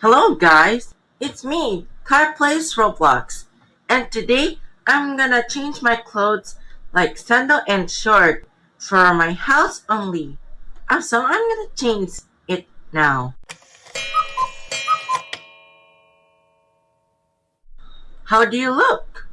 Hello guys, it's me, Car Plays Roblox, and today I'm gonna change my clothes like sandal and short for my house only. Uh, so I'm gonna change it now. How do you look?